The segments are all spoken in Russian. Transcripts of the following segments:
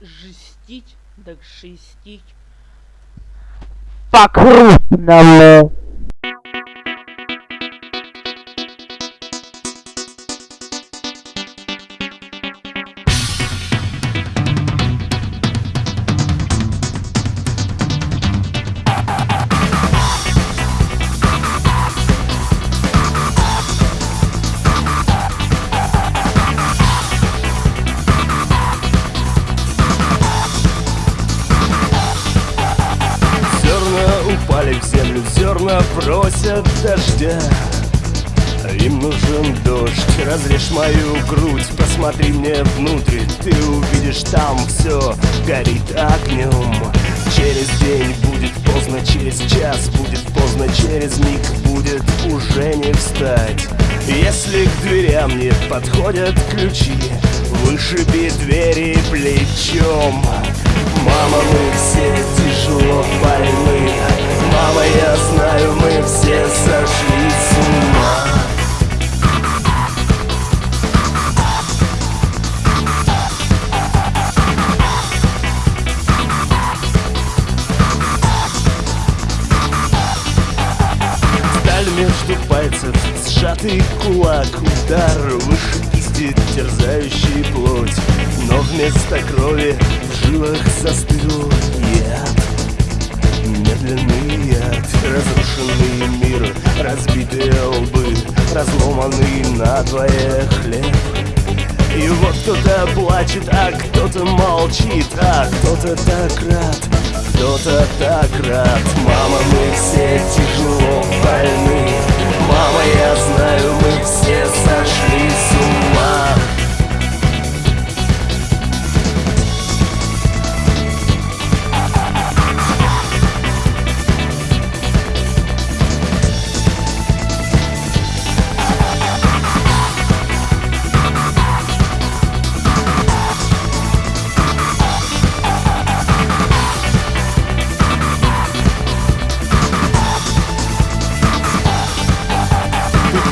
жестить, так шестить. По-крупному.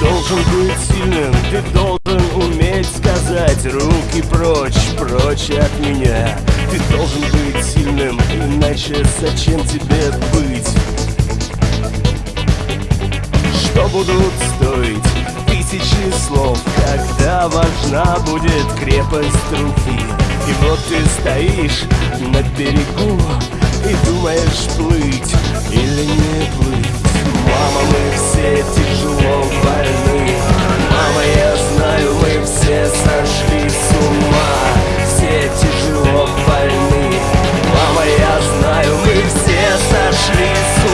Должен быть сильным, ты должен уметь сказать Руки прочь, прочь от меня. Ты должен быть сильным, иначе зачем тебе быть? Что будут стоить тысячи слов Когда важна будет крепость руки? И вот ты стоишь на берегу И думаешь плыть или не плыть Мама, мы все тяжело больны. Мама, я знаю, мы все сошли с ума. Все тяжело больны. Мама, я знаю, мы все сошли с ума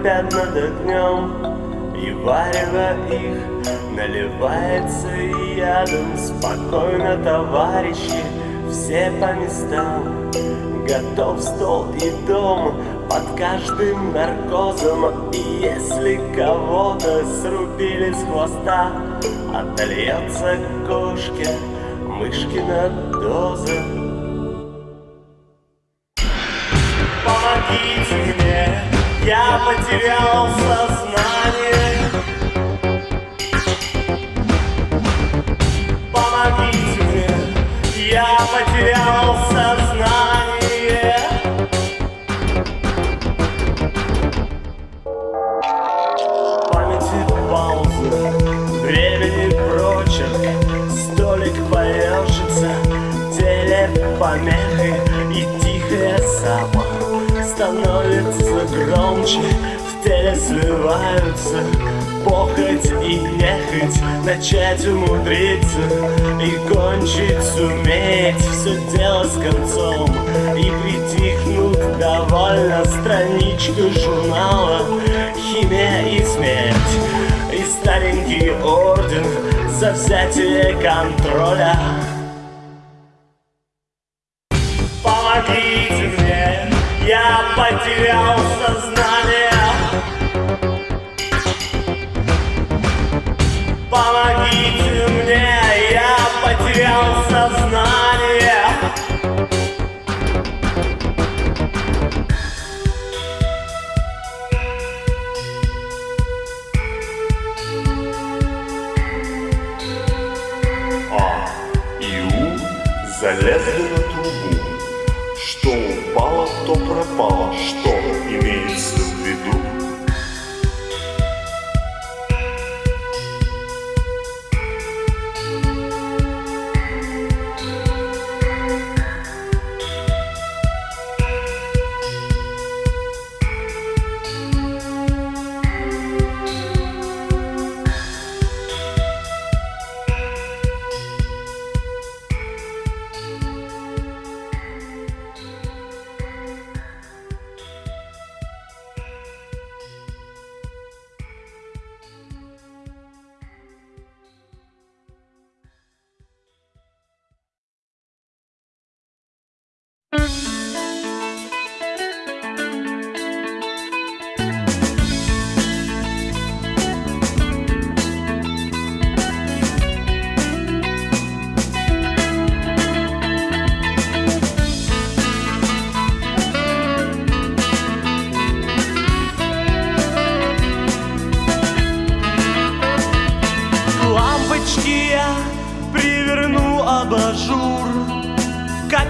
корпят над огнем. И варево их наливается ядом Спокойно, товарищи, все по местам. Готов стол и дом под каждым наркозом. И если кого-то срубили с хвоста Отольется кошке мышкина доза Начать умудриться и кончить суметь. Все дело с концом и притихнут довольно Страничка журнала «Химия и смерть» И старенький орден за взятие контроля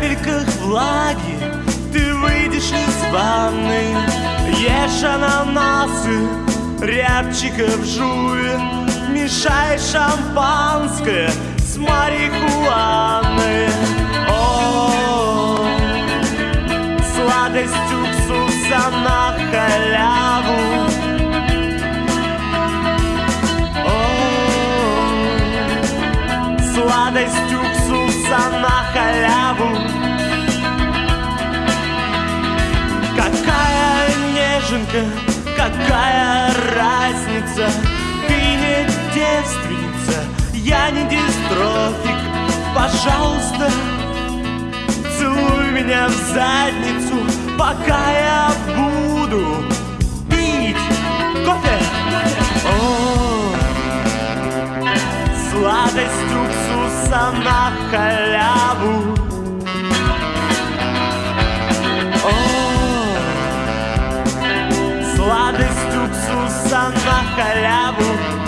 капельках влаги ты выйдешь из ванны. Ешь ананасы, рябчиков жуй Мешай шампанское с марихуаной. О, сладость уксуса на халяву. О, Сладость неженка, какая разница? Ты не девственница, я не дистрофик. Пожалуйста, целуй меня в задницу Пока я буду пить кофе. О, Сладость уксуса на халяву. О, уксуса на халяву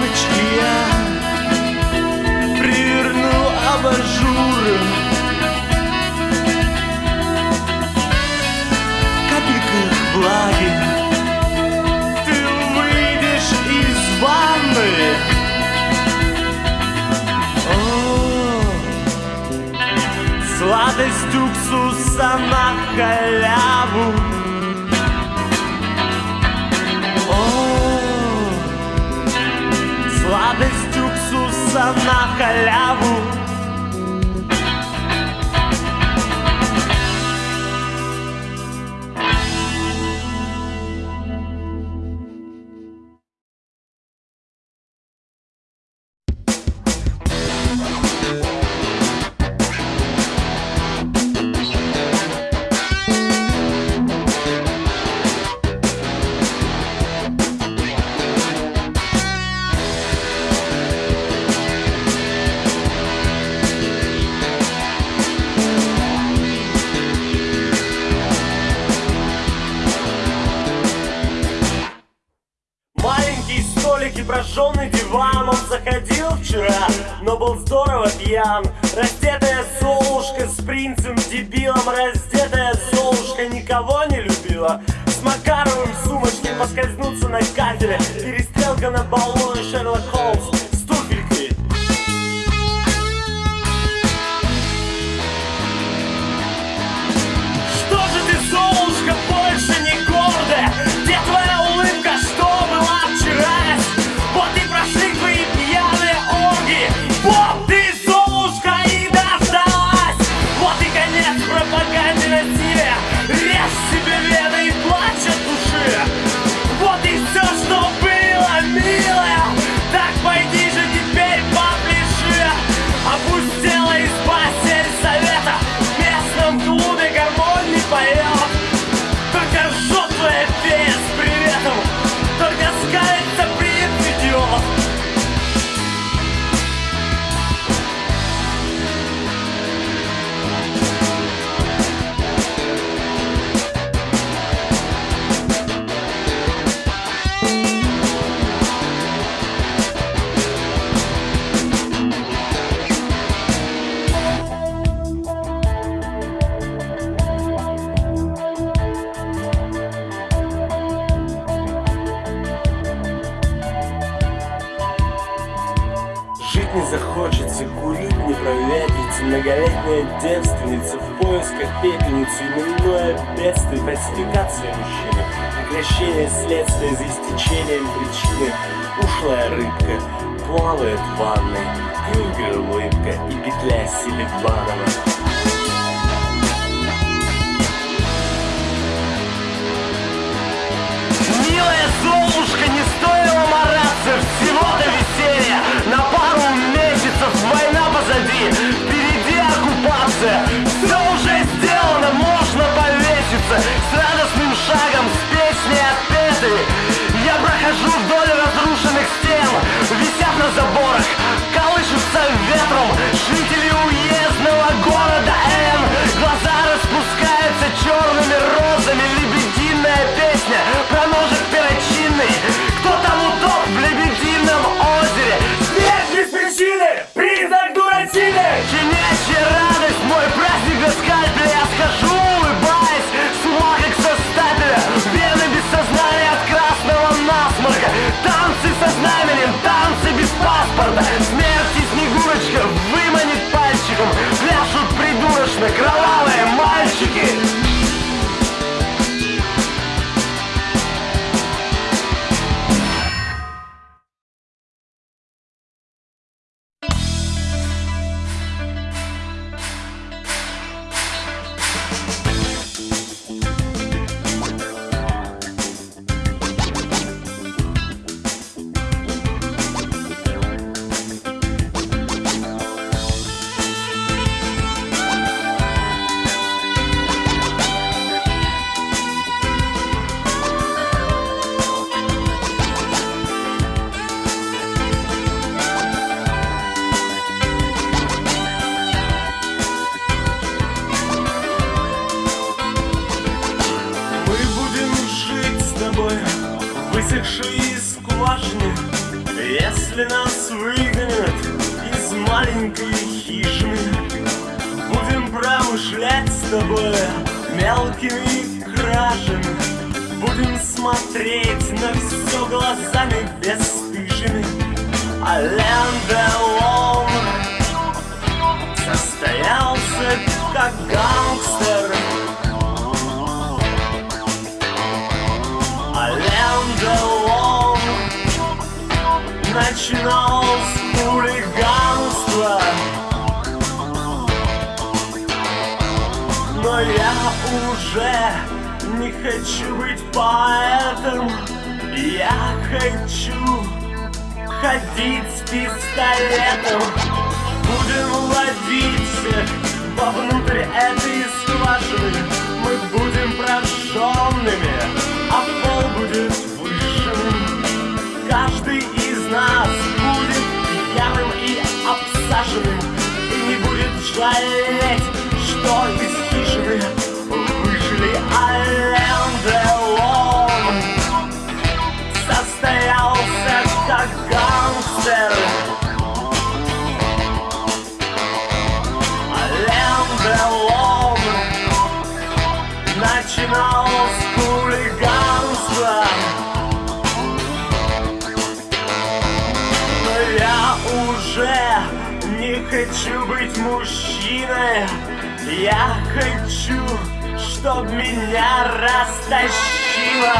К лампочке я приверну абажуры. Капельках влаги Ты выйдешь из ванны. О, Сладость уксуса на халяву уксуса на халяву фальсификация мужчины. Прекращение следствия за истечением причины. Ушлая рыбка плавает в ванной. Крюгер улыбка и петля Милая Золушка, не стоило мараться Всего-то веселья На пару месяцев война позади заборах, колышутся ветром. Жители уездного города Н Глаза распускаются черными розами. Лебединая песня про ножик перочинный Смерть и Снегурочка выманит пальчиком. Пляшут придурочно кровавые мальчики тобой мелкими кражами. Будем смотреть на все глазами бесстыжими. Ален Делон состоялся как гангстер. Ален Делон начинал Я уже не хочу быть поэтом. Я хочу ходить с пистолетом. Будем ловить всех вовнутрь этой скважины Мы будем прожженными, а пол будет вышенным Каждый из нас будет пьяным и обсаженным. И не будет жалеть, из хижины Выжили Ален Делон Состоялся как гангстер Ален Делон Начинал с хулиганства Но я уже не хочу быть мужчиной. Я хочу, чтоб меня растащило.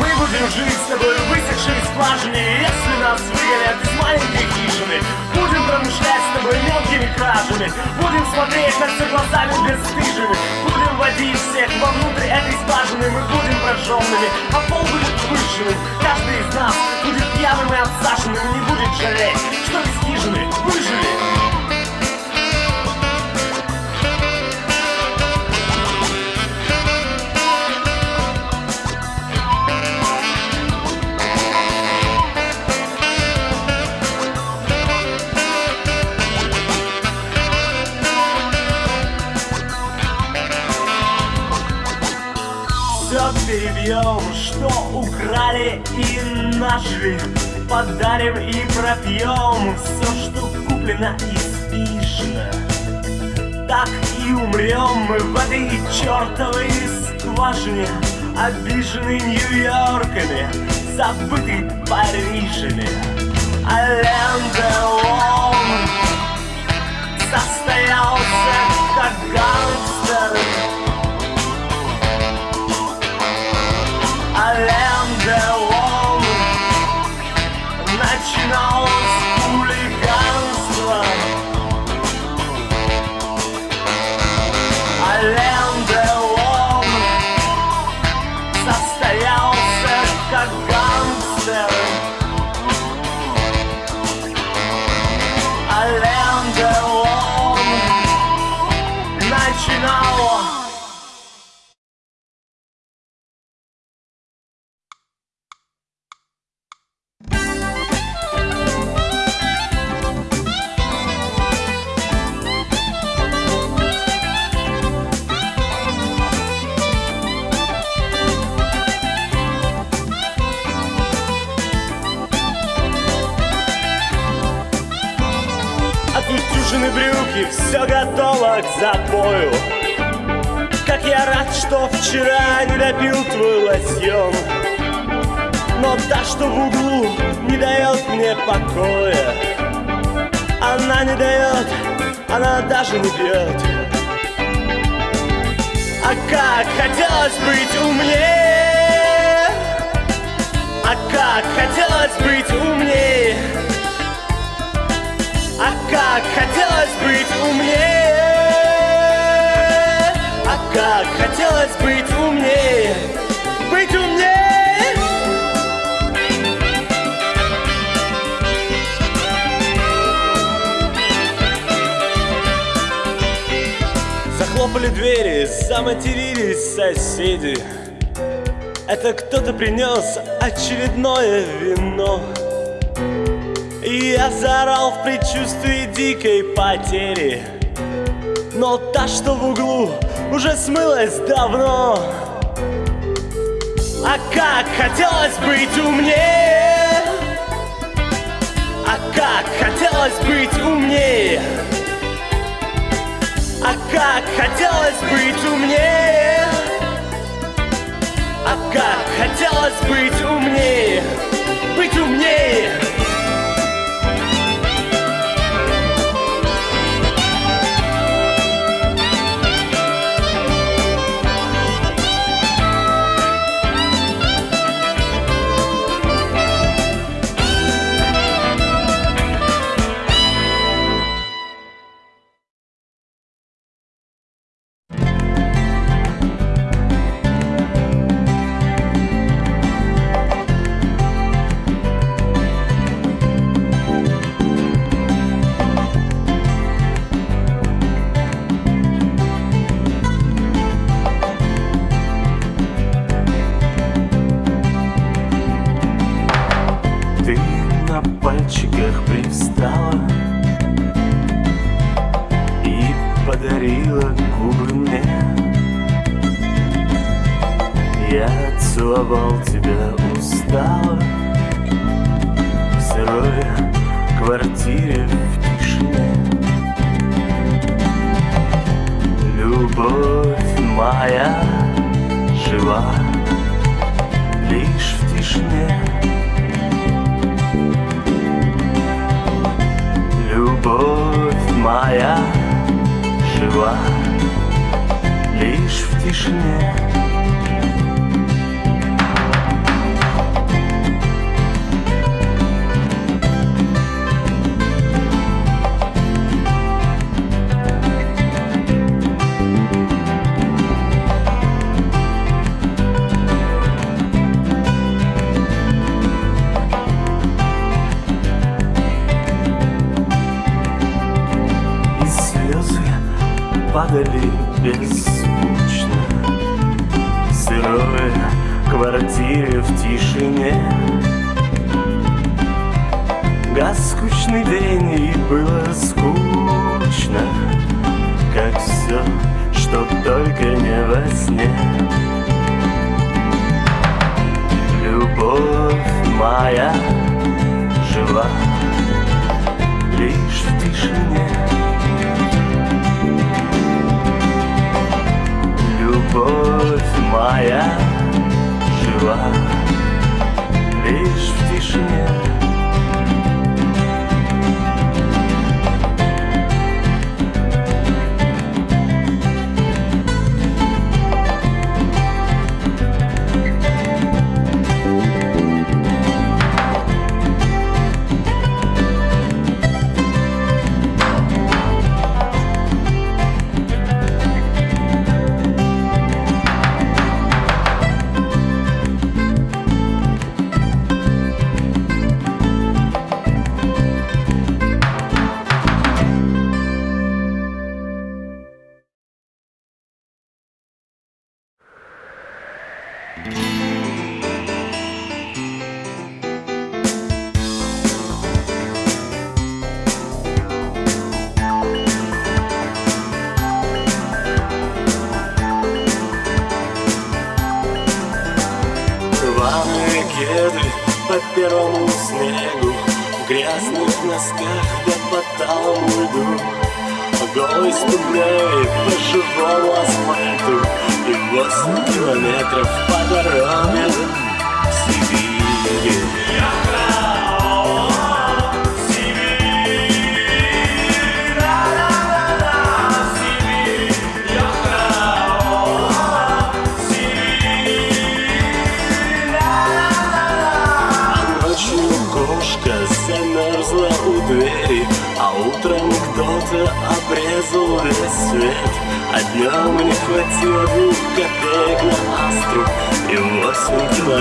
Мы будем жить с тобой в высохшей скважине Если нас выгонят из маленькой хижины Будем промышлять с тобой мелкими кражами. Будем смотреть на все глазами бесстыжими. Будем водить всех вовнутрь этой скважины. Мы будем прожженными, а пол будет выжженным Каждый из нас будет пьяным и обсаженным. И не будет жалеть, что из хижины выжили перебьем, что украли и нажили Подарим и пропьем все, что куплено и спишено Так и умрем мы в этой чертовой скважине Обиженный Нью-Йорками, забытый Парижами. Ален Делон состоялся как гангстер Ален Делон начиналось хулиганство заматерились соседи. Это кто-то принес очередное вино. И я заорал в предчувствии дикой потери. Но та, что в углу, уже смылась давно. А как хотелось быть умнее? А как хотелось быть умнее А как хотелось быть умнее А как хотелось быть умнее? Быть умнее падали беззвучно В сырой квартире в тишине. Газ скучный день и было скучно Как все, что только не во сне. Любовь моя жива лишь в тишине Любовь моя жива лишь в тишине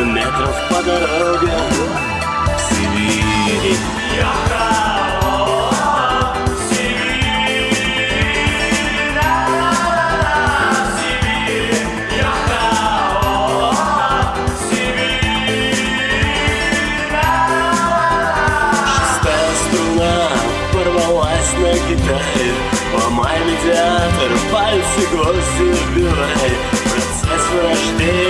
километров по дороге. В Сибири струна порвалась на гитаре. Ломай медиатор, пальцы гвозди вбивай Процесс вырождения,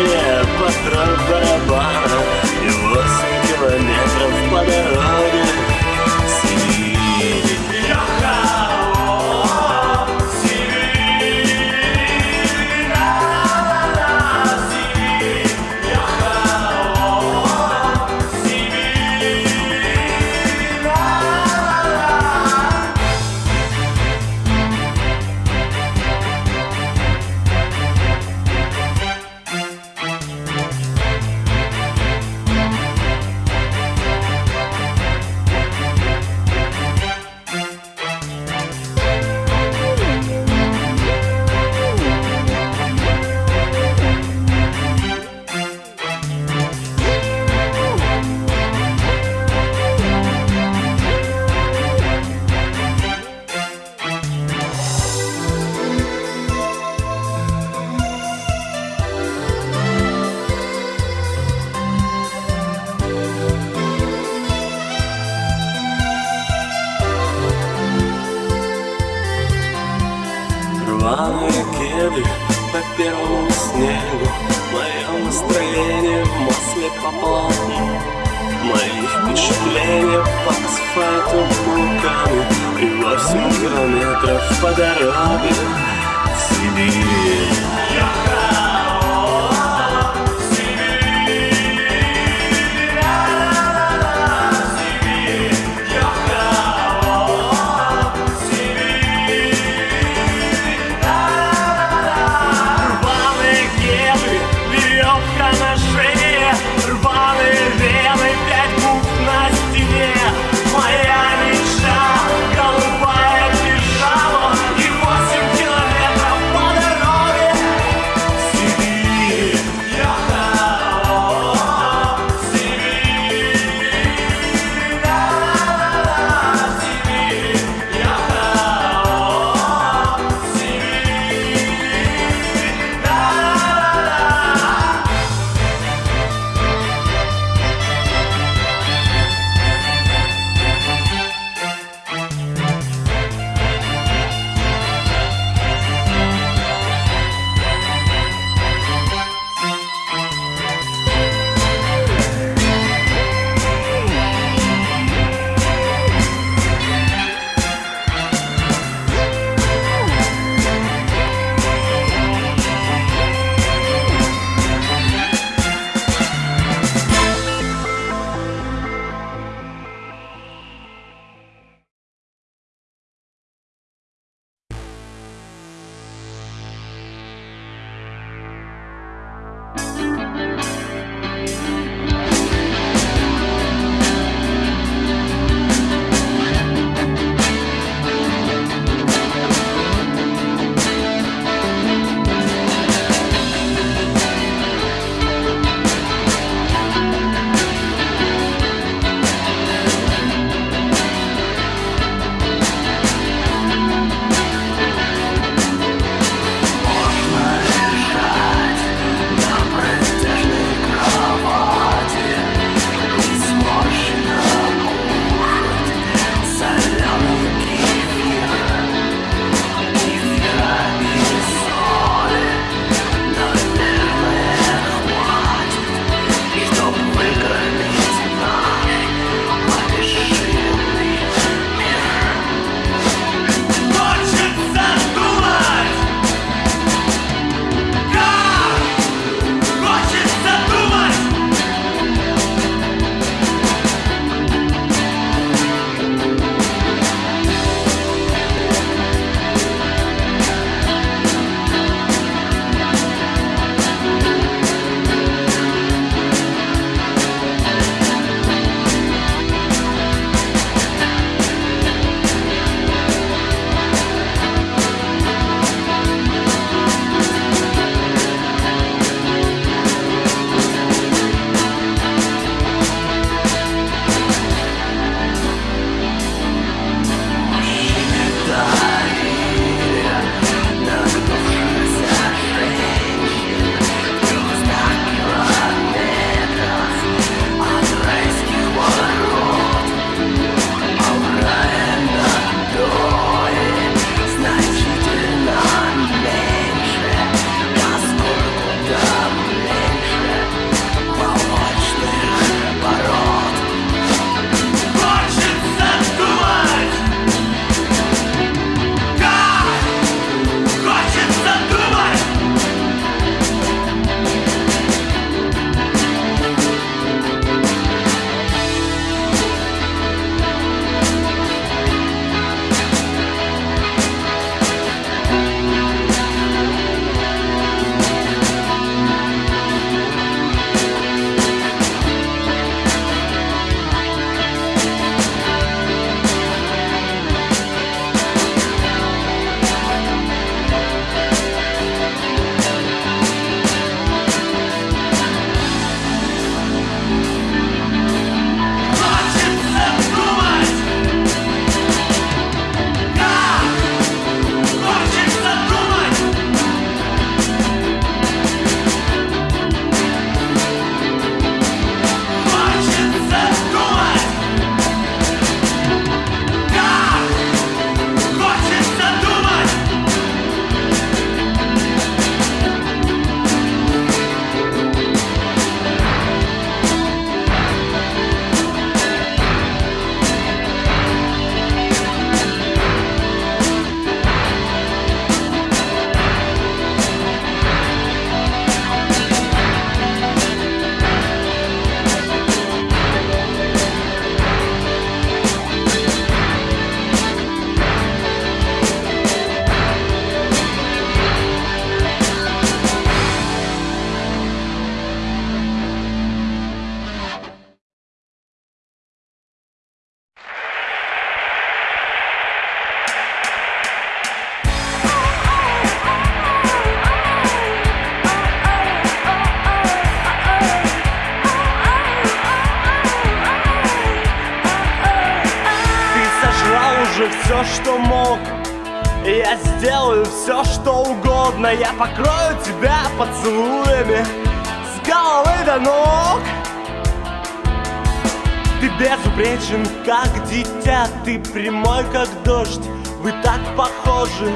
как дитя Ты прямой, как дождь. Вы так похожи.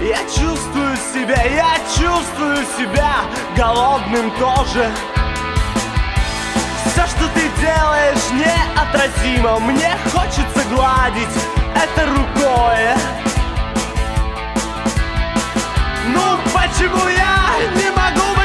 Я чувствую себя, я чувствую себя голодным тоже. Все, что ты делаешь, неотразимо. Мне хочется гладить это рукой Ну почему я не могу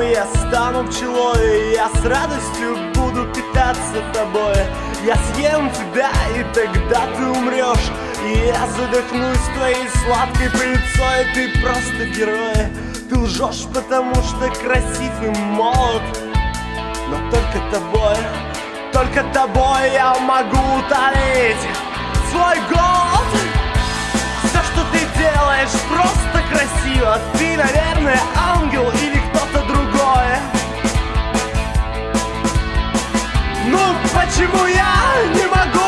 и я стану пчелой я с радостью буду питаться тобой. Я съем тебя, и тогда ты умрешь И я задохнусь твоей сладкой пыльцой. Ты просто герой. Ты лжешь, потому что красив и молод. Но только тобой, только тобой я могу утолить Свой голод. Все, что ты делаешь, просто красиво. Ты, наверное, ангел или другой Ну, почему я не могу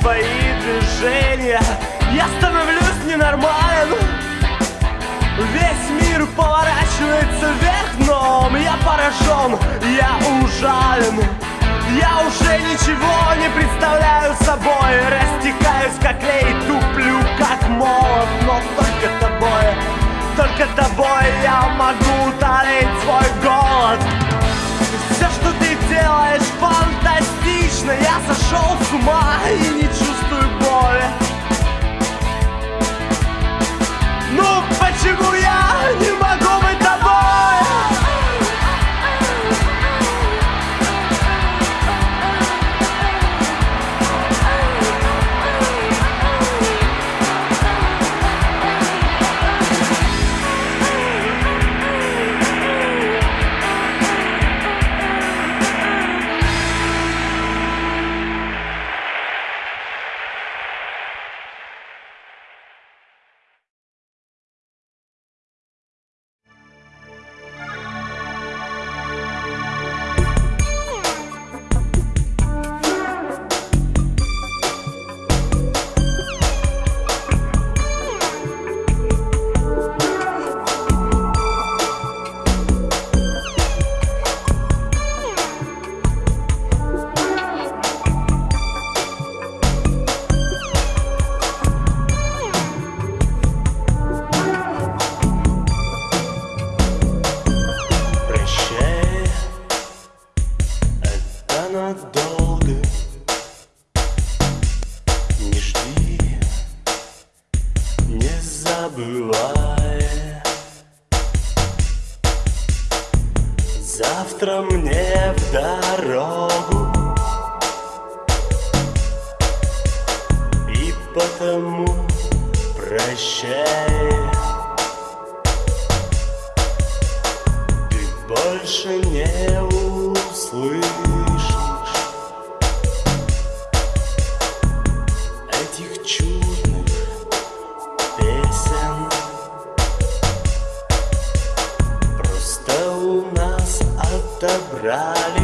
твои движения. Я становлюсь ненормален Весь мир поворачивается вверх дном Я поражен, я ужален. Я уже ничего не представляю собой. Растекаюсь как лей, туплю как молот Но только тобой, только тобой Я могу утолить свой голод. Все, что ты делаешь, фантастично. Я сошел с ума и не чувствую боли. Ну почему я не могу Rally.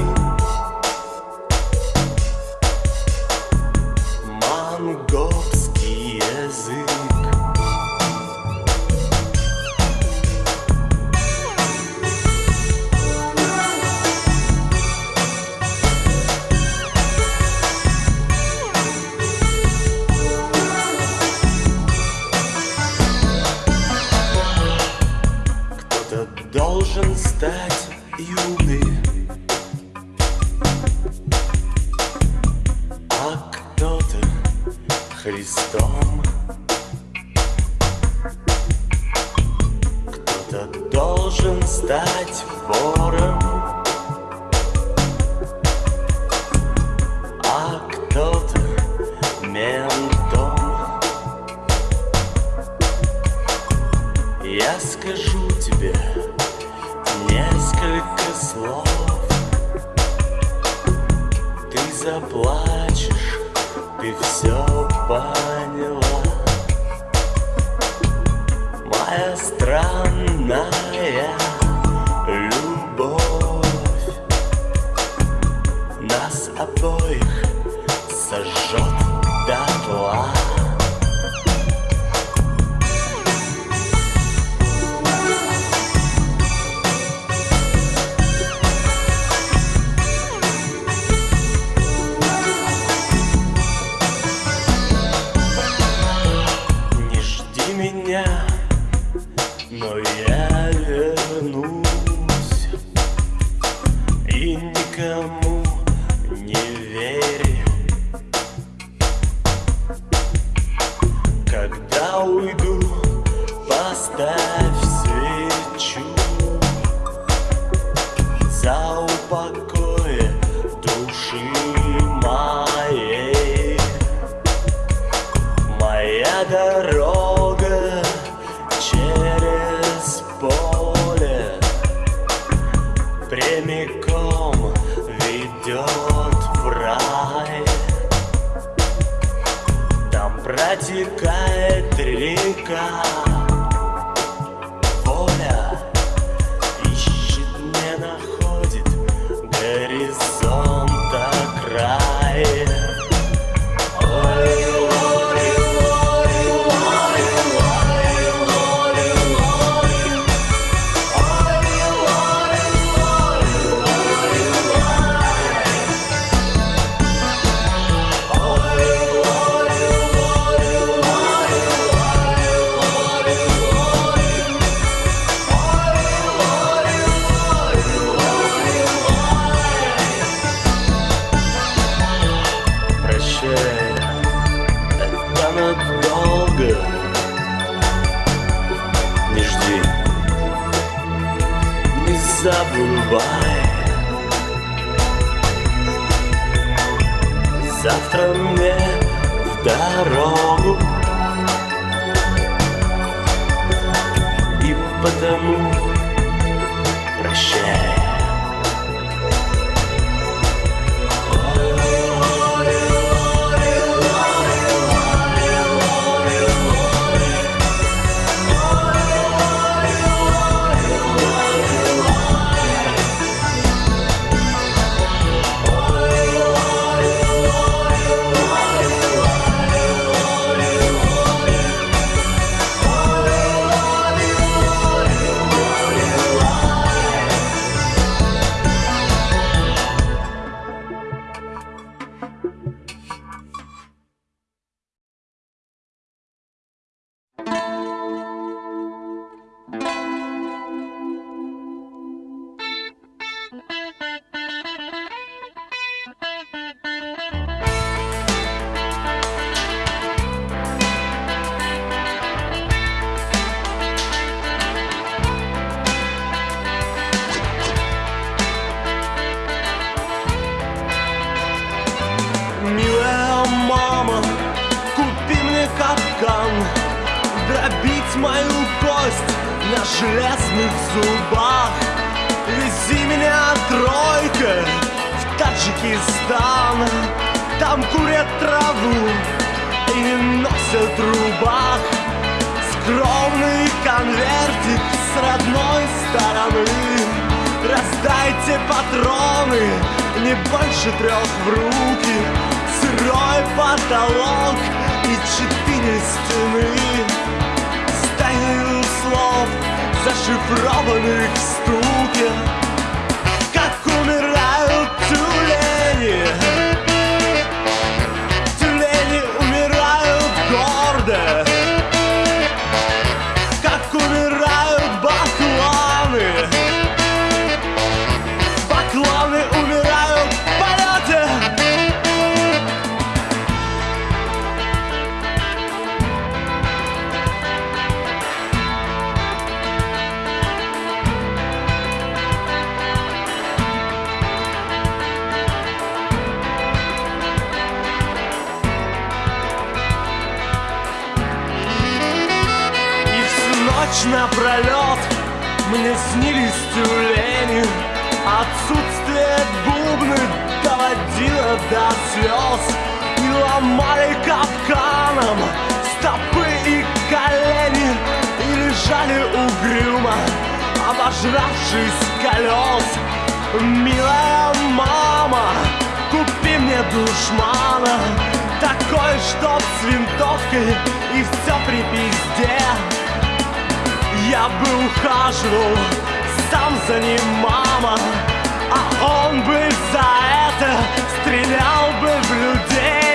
い。железных зубах. Вези меня тройка в Таджикистан Там курят траву и носят рубах. Скромный конвертик с родной стороны. Раздайте патроны, не больше трех в руки. Сырой потолок и четыре стены. С слов зашифрованных стульев Как умирают тюлени. Снились тюлени Отсутствие бубны доводило до слез. И ломали капканом стопы и колени И лежали угрюмо, обожравшись колес. Милая мама, купи мне душмана Такой, чтоб с винтовкой и все при пизде Я бы ухаживал сам за ним, мама А он бы за это стрелял бы в людей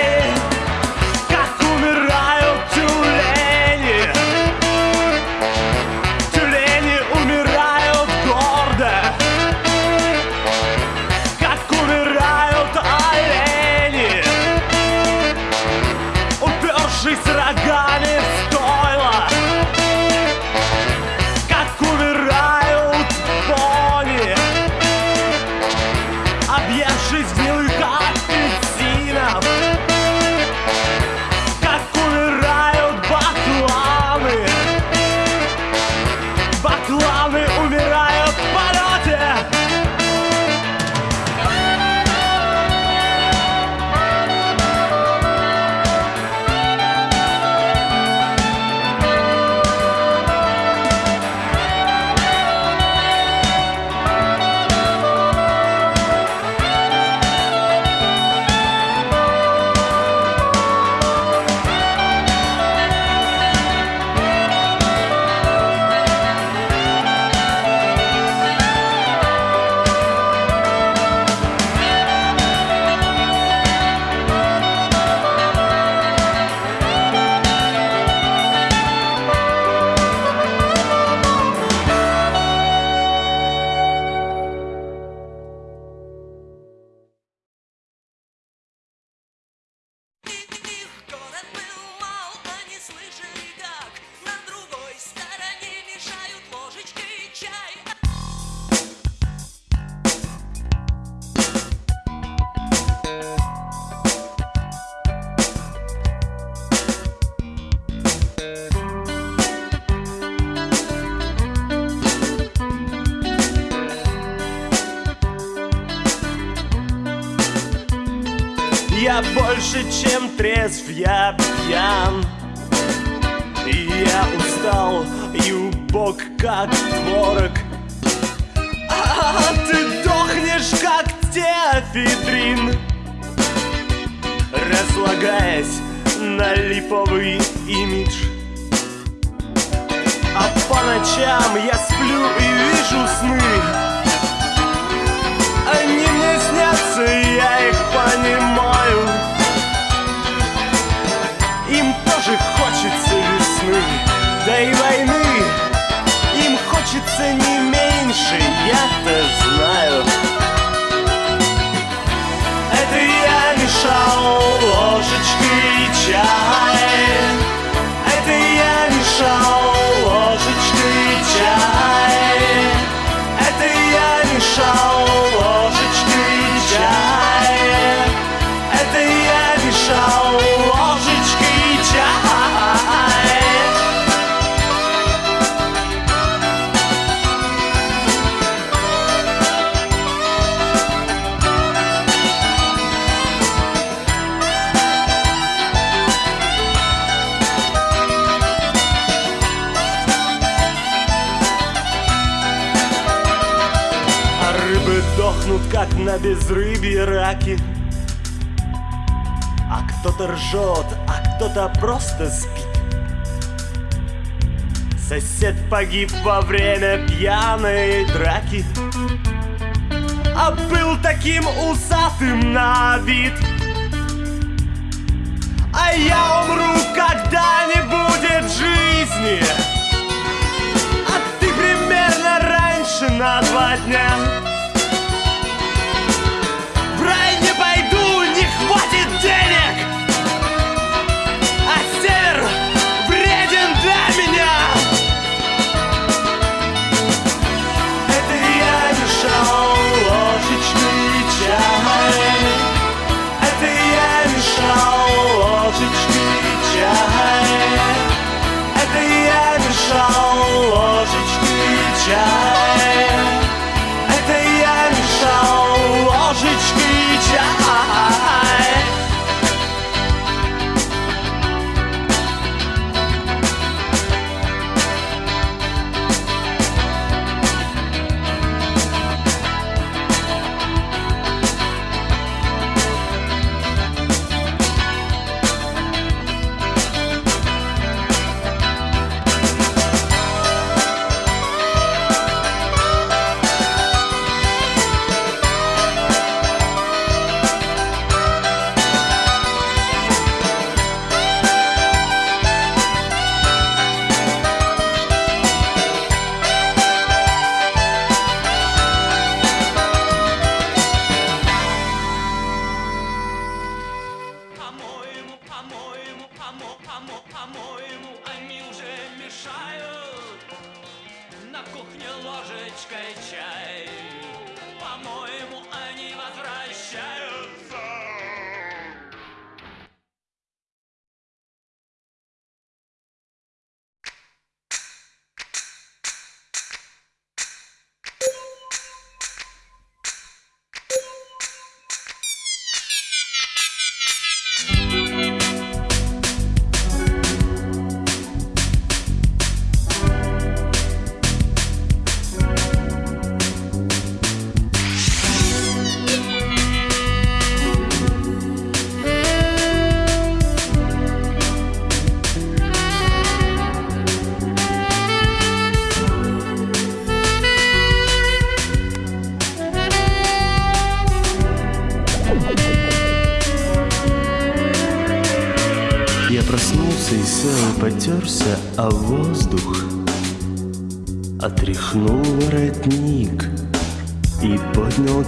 безрыбье раки. А кто-то ржет, а кто-то просто спит. Сосед погиб во время пьяной драки. А был таким усатым на вид. А я умру, когда не будет жизни. А ты примерно раньше на два дня ложечкой чай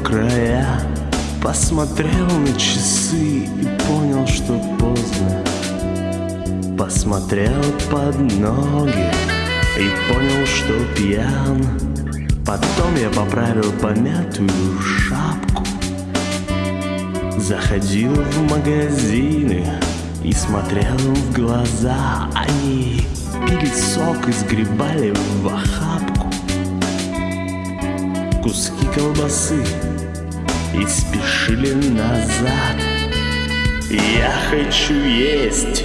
края Посмотрел на часы и понял, что поздно. Посмотрел под ноги и понял, что пьян. Потом я поправил помятую шапку Заходил в магазины и смотрел в глаза. Они пили сок и сгребали в охапку Куски колбасы и спешили назад. Я хочу есть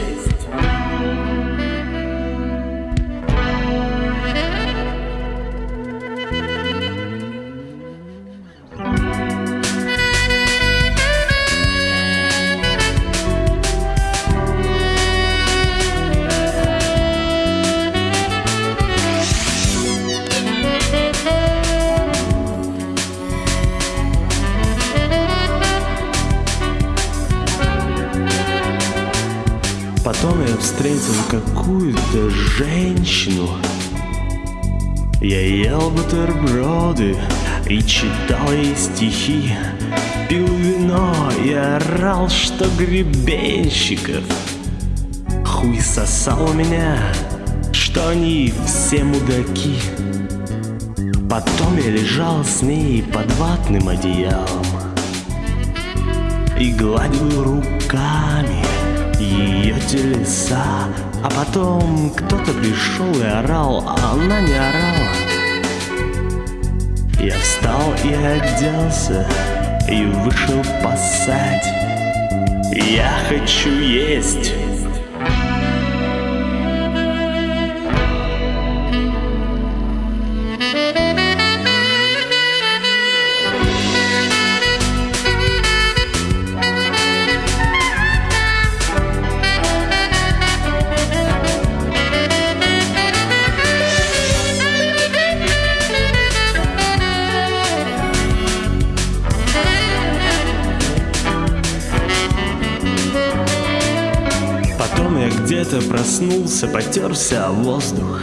Потом я встретил какую-то женщину. Я ел бутерброды и читал ей стихи. Пил вино и орал, что гребенщиков. Хуй сосал у меня, что они все мудаки. Потом я лежал с ней под ватным одеялом и гладил руками ее телеса. А потом кто-то пришел и орал, а она не орала. Я встал и оделся, и вышел пасать. Я хочу есть. Проснулся, потерся о воздух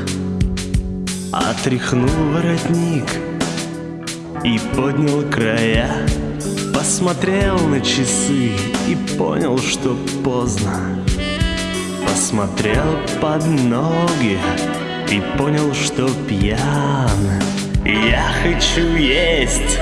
Отряхнул воротник и поднял края. Посмотрел на часы и понял, что поздно. Посмотрел под ноги и понял, что пьян. Я хочу есть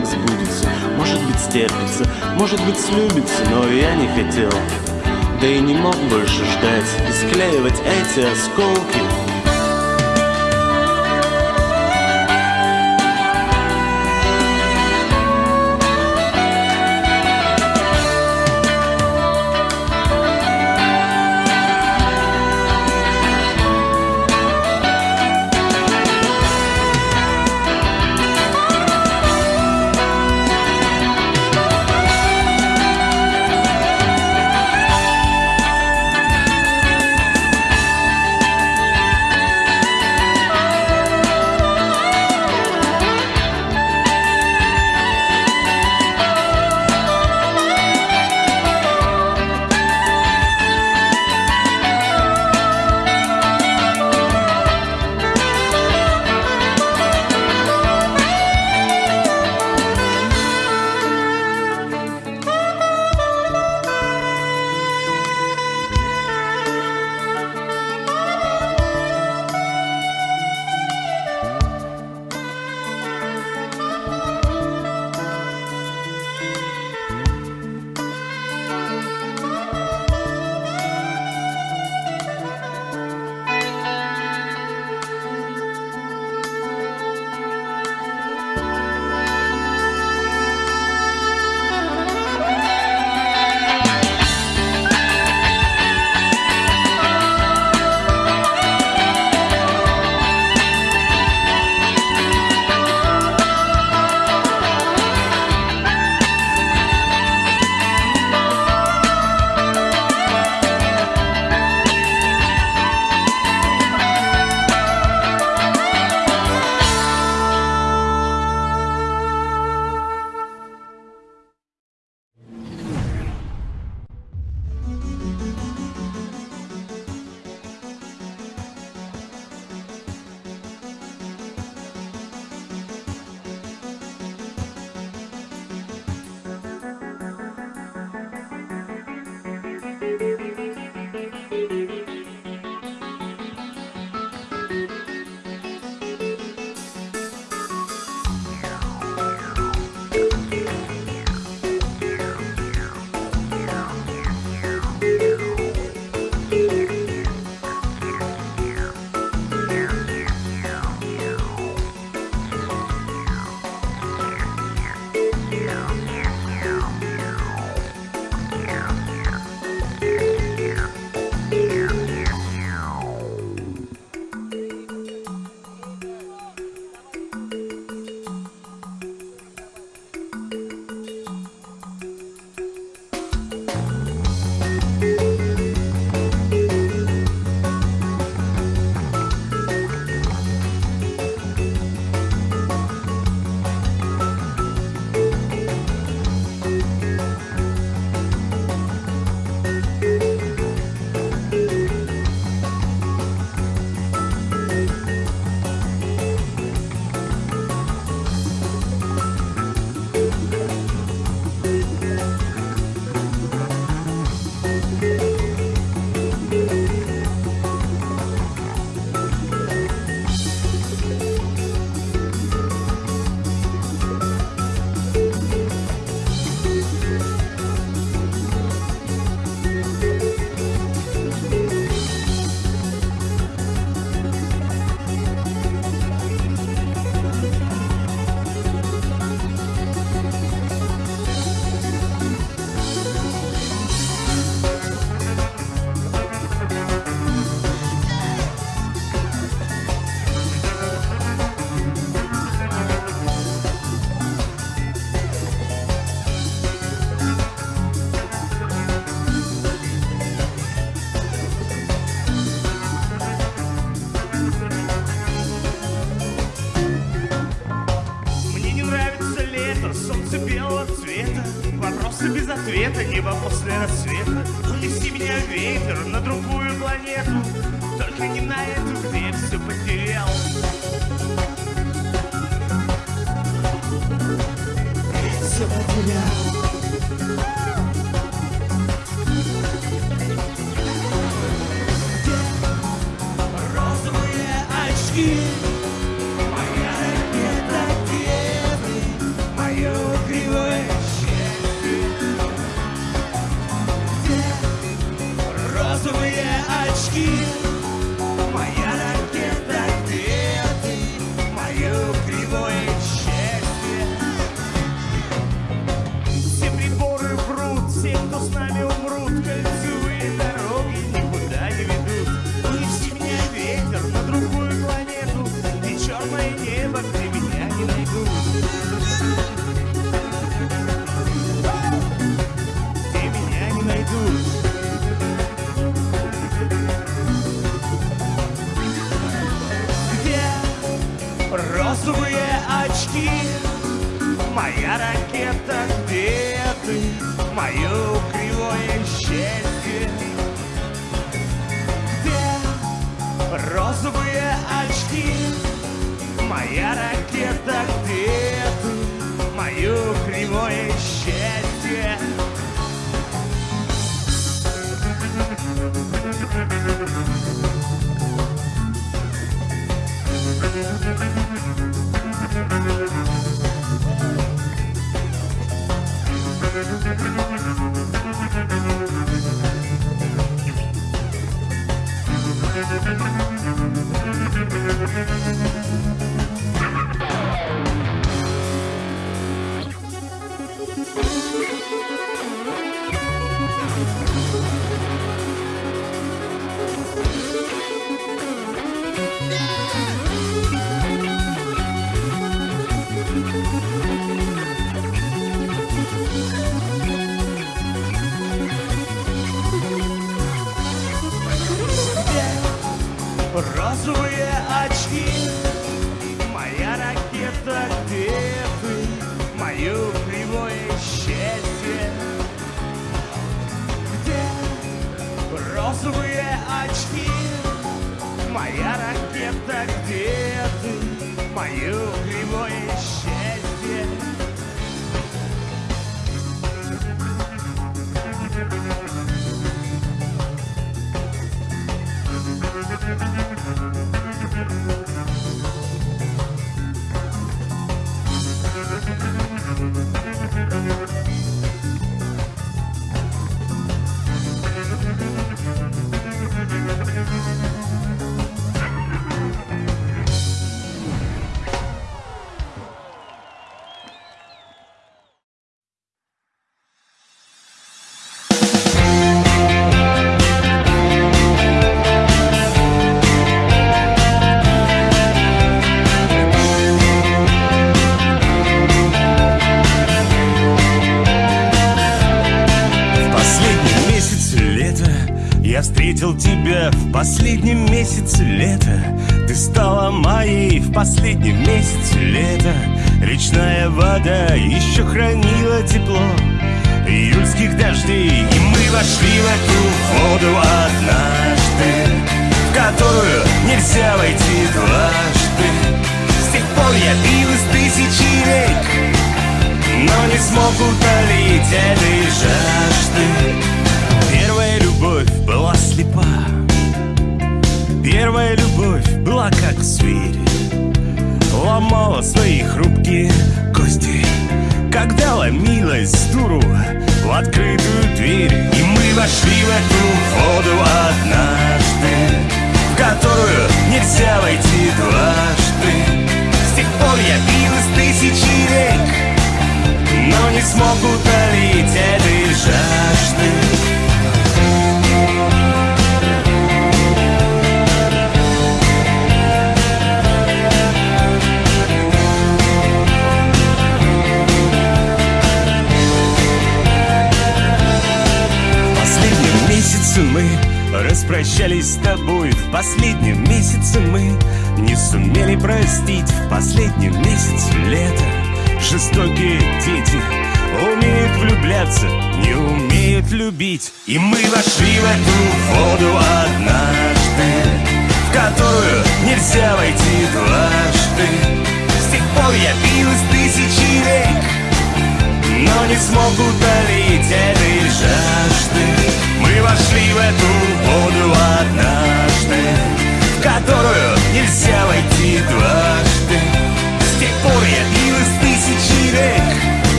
так сбудется Может быть стерпится, может быть слюбится Но я не хотел, да и не мог больше ждать И склеивать эти осколки.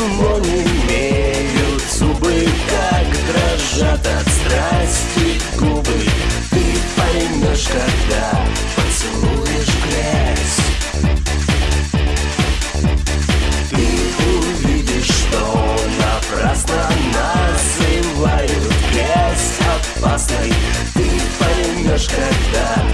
ничего имеют Зубы как дрожат от страсти губы Ты поймешь, когда поцелуешь грязь Ты увидишь, что напрасно называют грязь опасной Ты поймешь, когда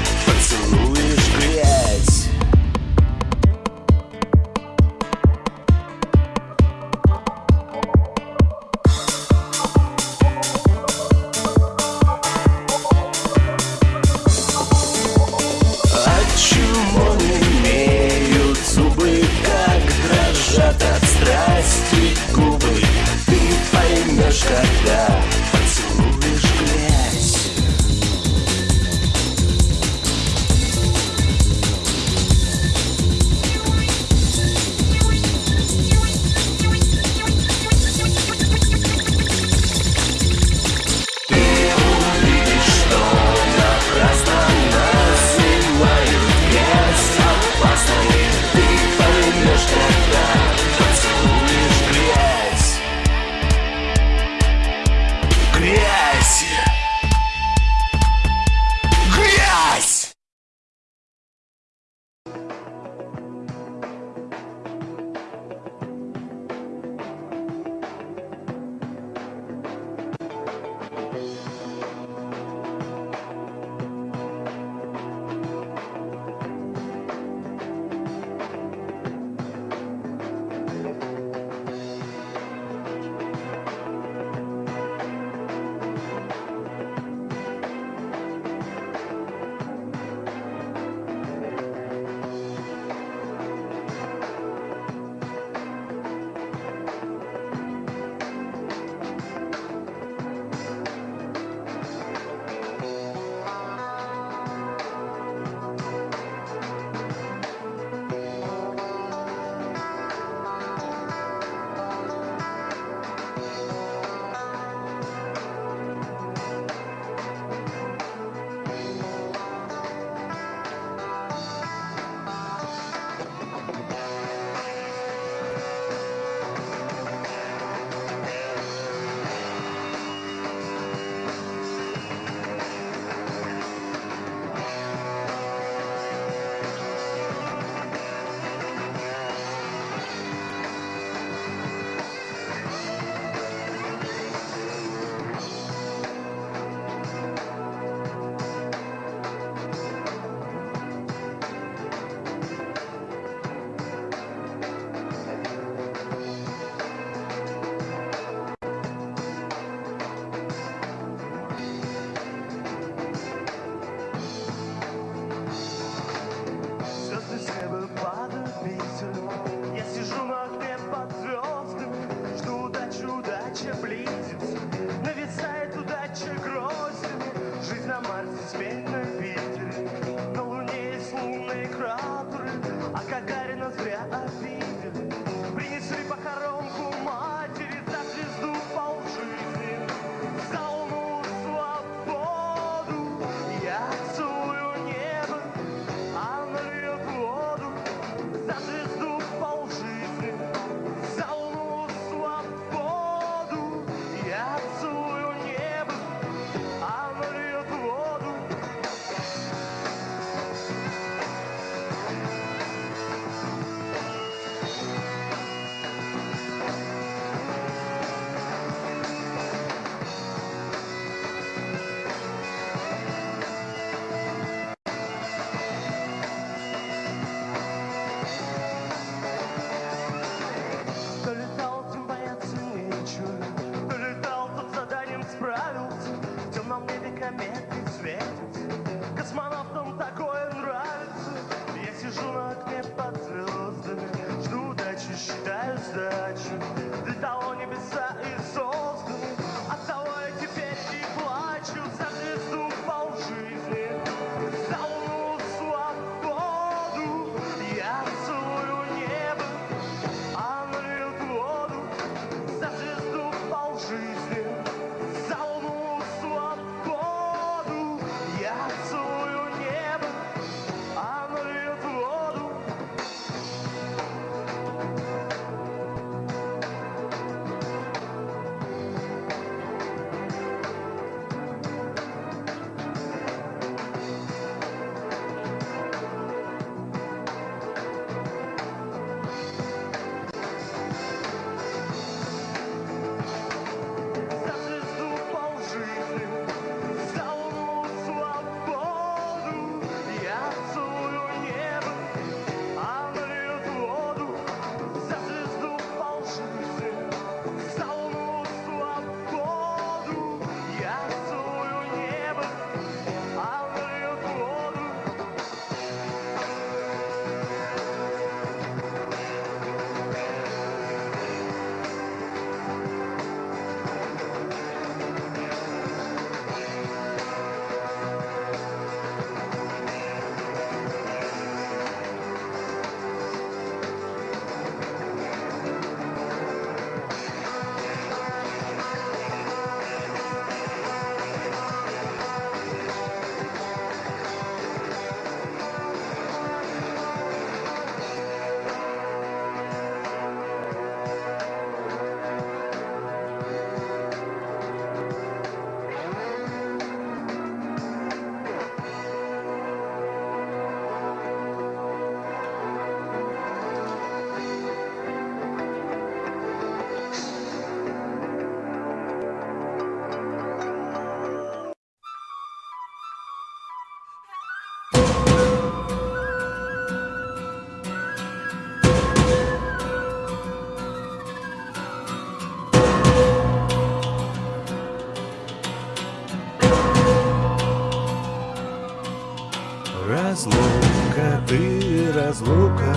разлука,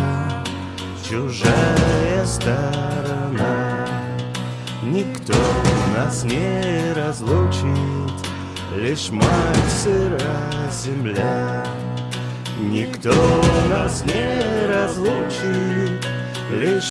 чужая сторона. Никто нас не разлучит, лишь мать сыра земля. Никто нас не разлучит, лишь